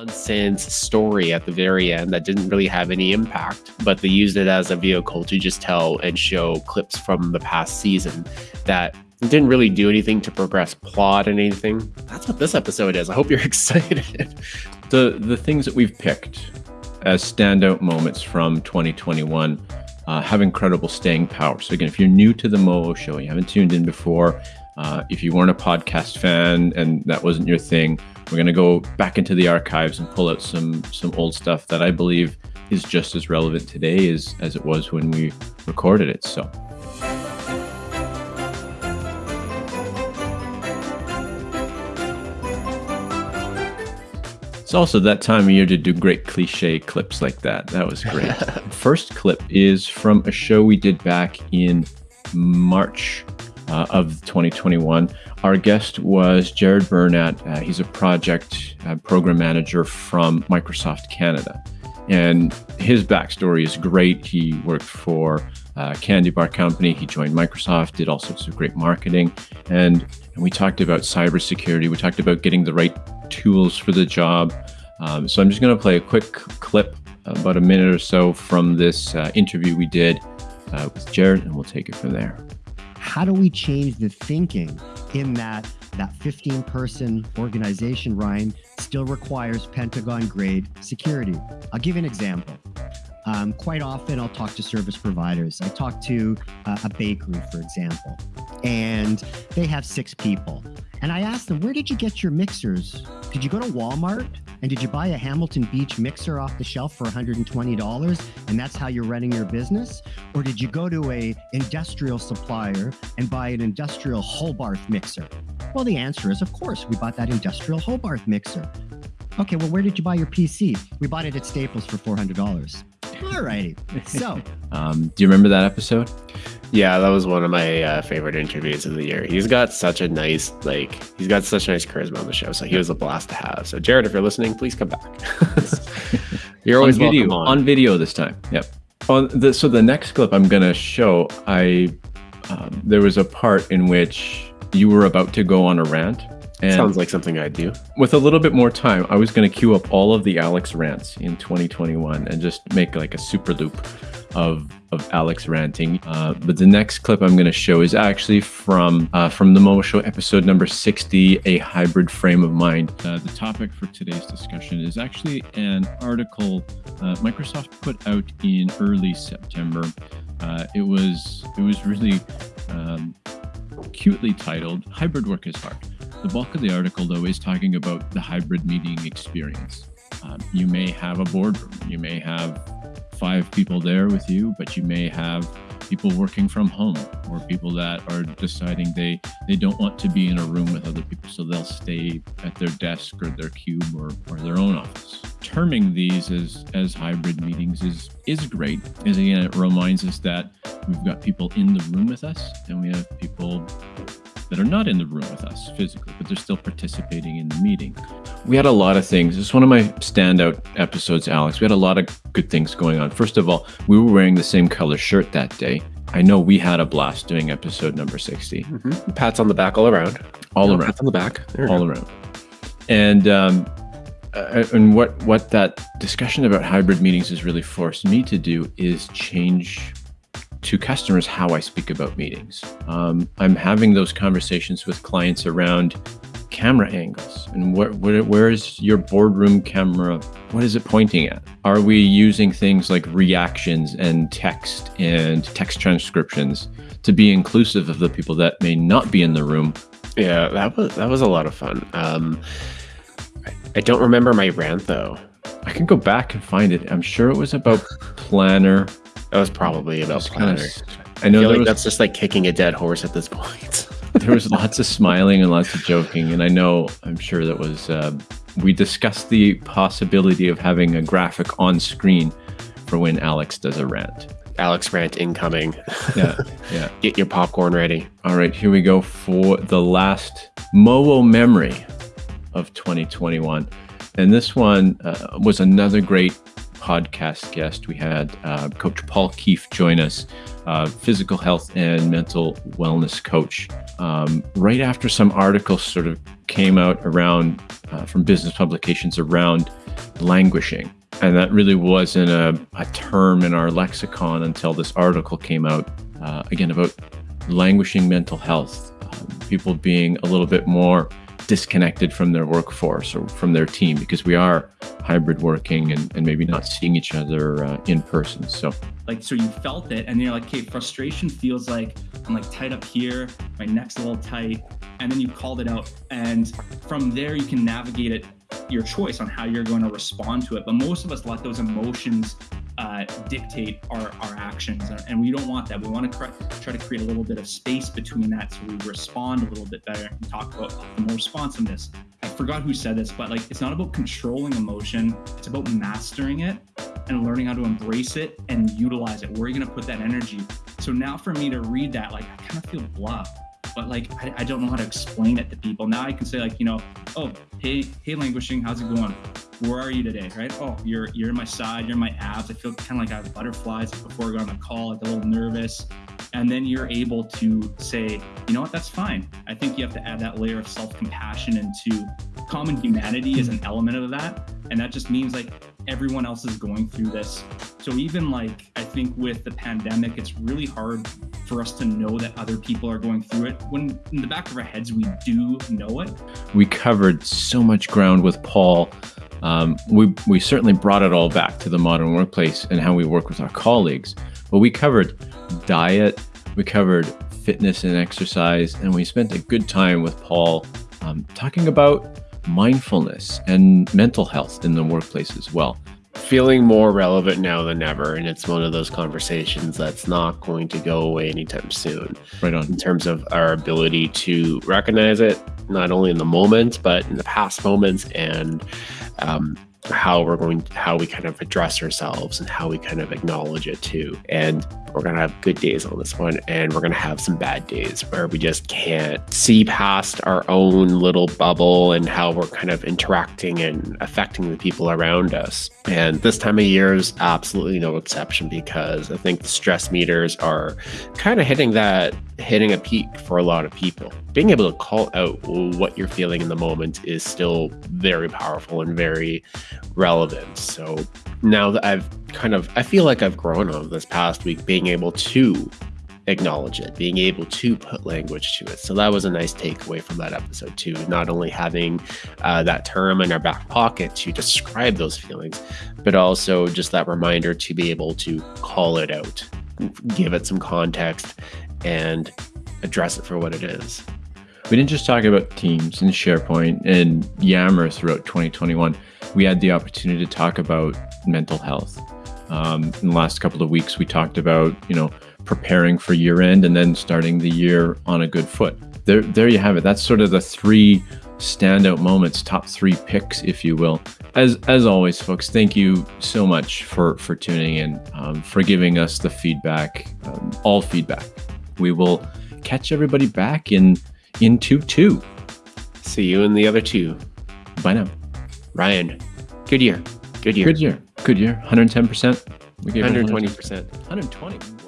nonsense story at the very end that didn't really have any impact, but they used it as a vehicle to just tell and show clips from the past season that didn't really do anything to progress plot and anything. That's what this episode is. I hope you're excited. the the things that we've picked as standout moments from 2021 uh, have incredible staying power. So again, if you're new to the Moho show, you haven't tuned in before, uh, if you weren't a podcast fan and that wasn't your thing, we're going to go back into the archives and pull out some some old stuff that I believe is just as relevant today as as it was when we recorded it. So. It's also that time of year to do great cliche clips like that. That was great. First clip is from a show we did back in March uh, of 2021. Our guest was Jared Burnett. Uh, he's a project uh, program manager from Microsoft Canada. And his backstory is great. He worked for uh, Candy Bar Company. He joined Microsoft, did all sorts of great marketing. And, and we talked about cybersecurity. We talked about getting the right tools for the job. Um, so I'm just going to play a quick clip, about a minute or so from this uh, interview we did uh, with Jared, and we'll take it from there how do we change the thinking in that that 15 person organization, Ryan, still requires Pentagon grade security? I'll give you an example. Um, quite often, I'll talk to service providers. I talk to uh, a bakery, for example, and they have six people. And I ask them, where did you get your mixers? Did you go to Walmart? And did you buy a Hamilton Beach mixer off the shelf for $120 and that's how you're running your business? Or did you go to a industrial supplier and buy an industrial Hobart mixer? Well, the answer is, of course, we bought that industrial Hobart mixer. Okay, well, where did you buy your PC? We bought it at Staples for $400. All righty. So, um, do you remember that episode? Yeah, that was one of my uh, favorite interviews of the year. He's got such a nice, like, he's got such nice charisma on the show. So he was a blast to have. So Jared, if you're listening, please come back. you're always on video on. on. video this time. Yep. On the, so the next clip I'm gonna show, I um, there was a part in which you were about to go on a rant. And Sounds like something I'd do. With a little bit more time, I was going to queue up all of the Alex rants in 2021 and just make like a super loop of of Alex ranting. Uh, but the next clip I'm going to show is actually from uh, from the Moho Show episode number 60, a hybrid frame of mind. Uh, the topic for today's discussion is actually an article uh, Microsoft put out in early September. Uh, it was it was really um, cutely titled "Hybrid Work is Hard." The bulk of the article, though, is talking about the hybrid meeting experience. Um, you may have a boardroom, you may have five people there with you, but you may have people working from home or people that are deciding they they don't want to be in a room with other people so they'll stay at their desk or their cube or, or their own office. Terming these as as hybrid meetings is is great. As again it reminds us that we've got people in the room with us and we have people that are not in the room with us physically, but they're still participating in the meeting. We had a lot of things. It's one of my standout episodes, Alex. We had a lot of good things going on. First of all, we were wearing the same color shirt that day. I know we had a blast doing episode number 60. Mm-hmm. Pats on the back all around. All no, around. Pats on the back. All around. And um, uh, and what what that discussion about hybrid meetings has really forced me to do is change to customers how I speak about meetings. Um, I'm having those conversations with clients around camera angles and where, where, where is your boardroom camera? What is it pointing at? Are we using things like reactions and text and text transcriptions to be inclusive of the people that may not be in the room? Yeah, that was that was a lot of fun. Um, I don't remember my rant though. I can go back and find it. I'm sure it was about planner that was probably about of, I know I like was, that's just like kicking a dead horse at this point. there was lots of smiling and lots of joking, and I know I'm sure that was. Uh, we discussed the possibility of having a graphic on screen for when Alex does a rant. Alex rant incoming. Yeah, yeah. Get your popcorn ready. All right, here we go for the last Moho memory of 2021, and this one uh, was another great podcast guest. We had uh, Coach Paul Keefe join us, uh, physical health and mental wellness coach. Um, right after some articles sort of came out around uh, from business publications around languishing. And that really wasn't a, a term in our lexicon until this article came out uh, again about languishing mental health, um, people being a little bit more disconnected from their workforce or from their team because we are hybrid working and, and maybe not seeing each other uh, in person. So, like, so you felt it, and you're like, okay, frustration feels like I'm like tight up here, my neck's a little tight, and then you called it out, and from there you can navigate it your choice on how you're going to respond to it. But most of us let those emotions uh, dictate our, our actions. And we don't want that. We want to try to create a little bit of space between that so we respond a little bit better and talk about more responsiveness. I forgot who said this, but like it's not about controlling emotion, it's about mastering it and learning how to embrace it and utilize it. Where are you going to put that energy? So now for me to read that, like I kind of feel blah but like I, I, don't know how to explain it to people. Now I can say like, you know, oh, hey, hey, languishing, how's it going? Where are you today? Right? Oh, you're you're in my side, you're in my abs. I feel kind of like I have butterflies before I go on the call, like a little nervous. And then you're able to say, you know what, that's fine. I think you have to add that layer of self-compassion into common humanity as an element of that. And that just means like everyone else is going through this. So even like I think with the pandemic, it's really hard for us to know that other people are going through it when in the back of our heads we do know it. We covered so much ground with Paul. Um, we we certainly brought it all back to the modern workplace and how we work with our colleagues. But we covered diet, we covered fitness and exercise, and we spent a good time with Paul um, talking about mindfulness and mental health in the workplace as well. Feeling more relevant now than ever. And it's one of those conversations that's not going to go away anytime soon. Right on. In terms of our ability to recognize it, not only in the moment, but in the past moments and um, how we're going how we kind of address ourselves and how we kind of acknowledge it too. And we're going to have good days on this one and we're going to have some bad days where we just can't see past our own little bubble and how we're kind of interacting and affecting the people around us. And this time of year is absolutely no exception because i think the stress meters are kind of hitting that hitting a peak for a lot of people. Being able to call out what you're feeling in the moment is still very powerful and very relevant. So now that I've kind of, I feel like I've grown over this past week being able to acknowledge it, being able to put language to it. So that was a nice takeaway from that episode too. Not only having uh, that term in our back pocket to describe those feelings, but also just that reminder to be able to call it out, give it some context, and address it for what it is. We didn't just talk about Teams and SharePoint and Yammer throughout 2021. We had the opportunity to talk about mental health. Um, in the last couple of weeks, we talked about you know preparing for year end and then starting the year on a good foot. There, there you have it. That's sort of the three standout moments, top three picks, if you will. As as always, folks, thank you so much for for tuning in, um, for giving us the feedback, um, all feedback. We will catch everybody back in in 2 2. See you in the other two. Bye now. Ryan, good year. Good year. Good year. Good year. 110%. We gave 120%. 120.